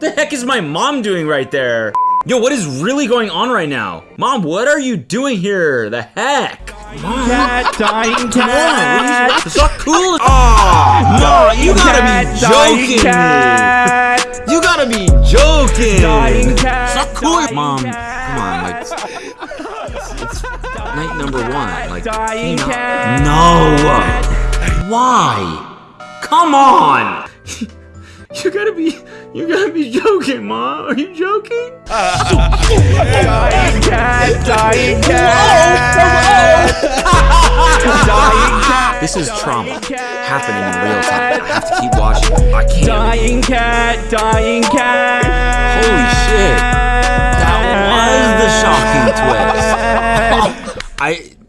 The heck is my mom doing right there? Yo, what is really going on right now? Mom, what are you doing here? The heck? Mom, Cat, dying come on, cat. what is- it's not cool. Oh, no, you gotta cat, be dying joking me. cat. You gotta be joking. Dying cat, It's not cool. Mom, cat. come on, like, it's, it's night number one. Like, Dying you know- cat. No. Why? Come on. You gotta be, you gotta be joking, Mom. Are you joking? Dying cat, dying cat. Dying cat. This is trauma happening in real time. I have to keep watching. I can't. Dying cat, dying cat. Holy shit. That was the shocking twist. I.